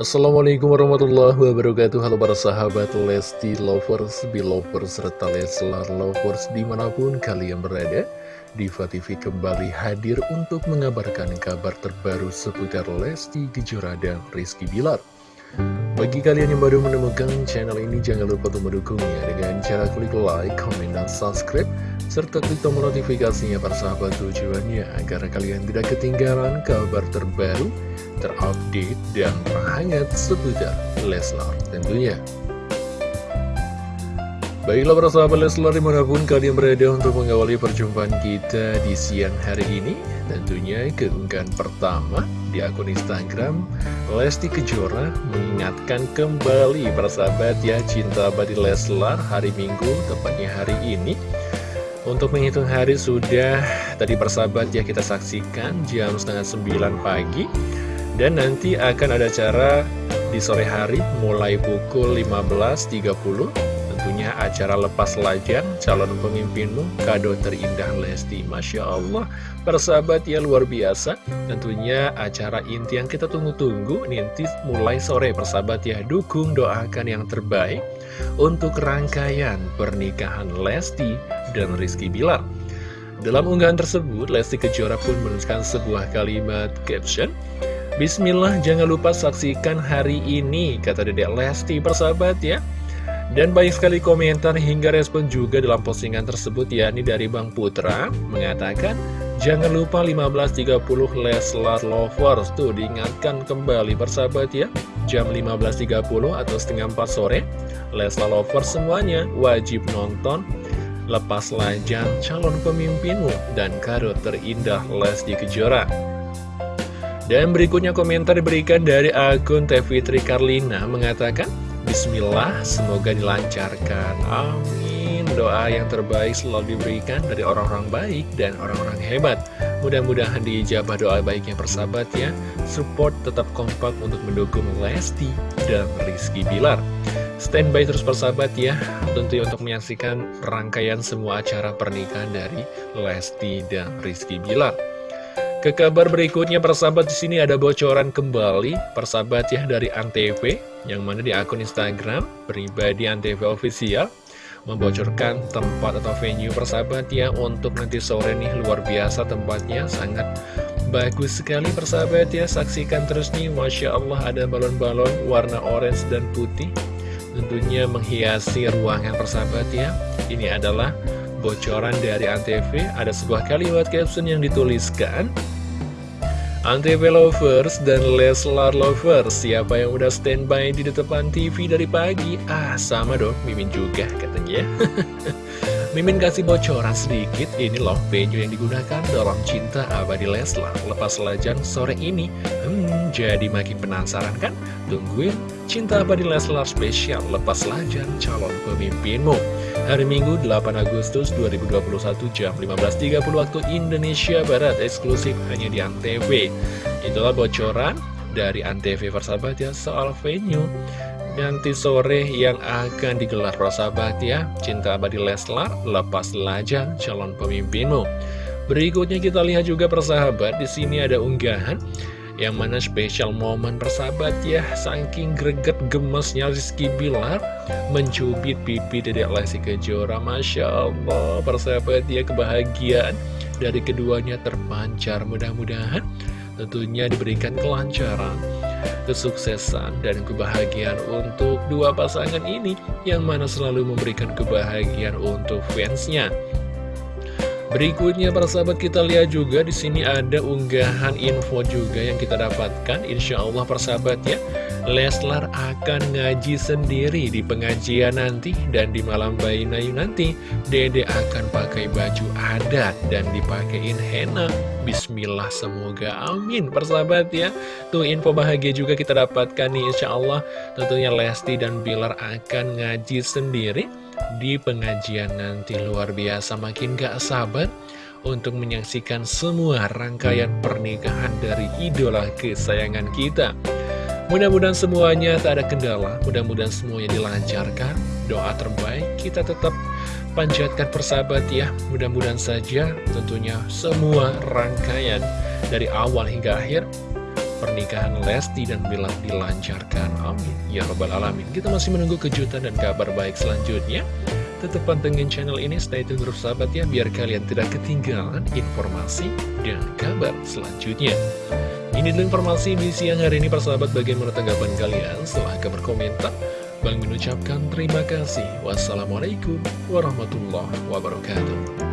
Assalamualaikum warahmatullahi wabarakatuh. Halo para sahabat Lesti Lovers, Belovers, serta Leslar Lovers di mana pun kalian berada Diva TV kembali hadir untuk mengabarkan kabar terbaru seputar Lesti Kejora dan Rizky Bilar. Bagi kalian yang baru menemukan channel ini, jangan lupa untuk mendukungnya dengan cara klik like, comment, dan subscribe, serta klik tombol notifikasinya para sahabat tujuannya, agar kalian tidak ketinggalan kabar terbaru, terupdate, dan terhangat seputar Leslar tentunya. Baiklah para sahabat Leslar di mana pun kalian berada untuk mengawali perjumpaan kita di siang hari ini Tentunya keunggahan pertama di akun Instagram Lesti Kejora mengingatkan kembali para sahabat ya cinta abadi Leslar hari Minggu tepatnya hari ini Untuk menghitung hari sudah tadi persahabat ya kita saksikan jam setengah sembilan pagi Dan nanti akan ada acara di sore hari mulai pukul 15.30 tentunya acara lepas lajang calon pemimpinmu kado terindah Lesti. Masya Allah persahabat ya luar biasa. Tentunya acara inti yang kita tunggu-tunggu nanti mulai sore persahabat ya. Dukung doakan yang terbaik untuk rangkaian pernikahan Lesti dan Rizky Bilar. Dalam unggahan tersebut Lesti Kejora pun menuliskan sebuah kalimat caption Bismillah jangan lupa saksikan hari ini kata dedek Lesti persahabat ya. Dan banyak sekali komentar hingga respon juga dalam postingan tersebut yakni dari Bang Putra mengatakan Jangan lupa 15.30 Leslar Lovers. Tuh diingatkan kembali persahabat ya. Jam 15.30 atau setengah 4 sore Leslar Lovers semuanya wajib nonton. Lepas lajang calon pemimpinmu dan kado terindah Lesti Kejora Dan berikutnya komentar diberikan dari akun Tevitri Karlina mengatakan Bismillah, semoga dilancarkan. Amin. Doa yang terbaik selalu diberikan dari orang-orang baik dan orang-orang hebat. Mudah-mudahan diijabah doa baiknya persahabat ya. Support tetap kompak untuk mendukung Lesti dan Rizky Bilar. Standby terus persahabat ya, tentu untuk menyaksikan rangkaian semua acara pernikahan dari Lesti dan Rizky Bilar. Ke kabar berikutnya persahabat di sini ada bocoran kembali persahabat ya dari Antv yang mana di akun Instagram pribadi Antv official membocorkan tempat atau venue persahabat ya untuk nanti sore nih luar biasa tempatnya sangat bagus sekali persahabat ya saksikan terus nih Masya Allah ada balon-balon warna orange dan putih tentunya menghiasi ruangan persahabat ya. Ini adalah bocoran dari Antv ada sebuah kalimat caption yang dituliskan Antv Lovers dan Leslar Lovers Siapa yang udah standby di depan TV dari pagi? Ah sama dong, Mimin juga katanya Mimin kasih bocoran sedikit Ini loh venue yang digunakan dalam Cinta Abadi Leslar Lepas lajang sore ini Hmm, jadi makin penasaran kan? Tungguin Cinta Abadi Leslar spesial Lepas lajang calon pemimpinmu Hari Minggu 8 Agustus 2021 jam 15.30 waktu Indonesia Barat eksklusif hanya di Antv. Itulah bocoran dari Antv persahabat ya soal venue. Nanti sore yang akan digelar persahabat ya Cinta Abadi Leslar lepas lajang calon pemimpinmu. Berikutnya kita lihat juga persahabat di sini ada unggahan yang mana spesial momen persahabat ya Saking greget gemesnya Rizky Bilar Mencubit pipi dedek Lesti Kejora. Masya Allah persahabat ya kebahagiaan Dari keduanya terpancar. Mudah-mudahan tentunya diberikan kelancaran Kesuksesan dan kebahagiaan untuk dua pasangan ini Yang mana selalu memberikan kebahagiaan untuk fansnya Berikutnya para sahabat kita lihat juga di sini ada unggahan info juga yang kita dapatkan. Insya Allah para sahabat ya, Leslar akan ngaji sendiri di pengajian nanti dan di malam bayi Nayu nanti Dede akan pakai baju adat dan dipakein henna. Bismillah semoga amin persahabat ya. Tuh info bahagia juga kita dapatkan nih Insya Allah tentunya Lesti dan Bilar akan ngaji sendiri di pengajian nanti luar biasa makin gak sabar untuk menyaksikan semua rangkaian pernikahan dari idola kesayangan kita. Mudah-mudahan semuanya tak ada kendala, mudah-mudahan semuanya dilancarkan. Doa terbaik kita tetap panjatkan persahabat ya. Mudah-mudahan saja tentunya semua rangkaian dari awal hingga akhir pernikahan Lesti dan Bilar dilancarkan. Amin. Ya Rabbal Alamin. Kita masih menunggu kejutan dan kabar baik selanjutnya. Tetap pantengin channel ini, stay tune terus sahabat ya, biar kalian tidak ketinggalan informasi dan kabar selanjutnya. Ini adalah informasi di siang hari ini, persahabat, bagaimana tanggapan kalian? Silahkan berkomentar. Bang mengucapkan terima kasih. Wassalamualaikum warahmatullahi wabarakatuh.